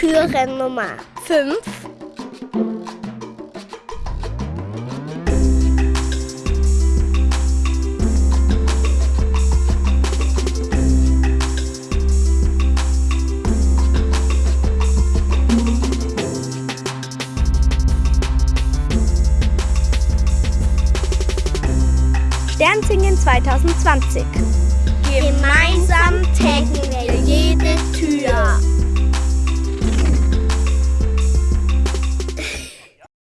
Türen Nummer 5. Sternsingen 2020.